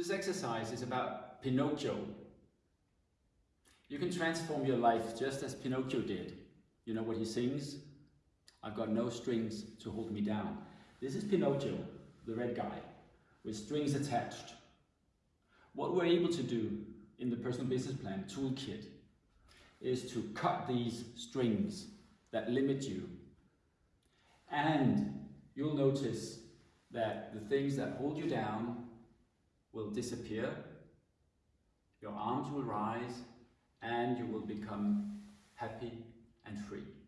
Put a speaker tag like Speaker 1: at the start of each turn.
Speaker 1: This exercise is about Pinocchio. You can transform your life just as Pinocchio did. You know what he sings? I've got no strings to hold me down. This is Pinocchio, the red guy, with strings attached. What we're able to do in the personal business plan toolkit is to cut these strings that limit you. And you'll notice that the things that hold you down will disappear, your arms will rise, and you will become happy and free.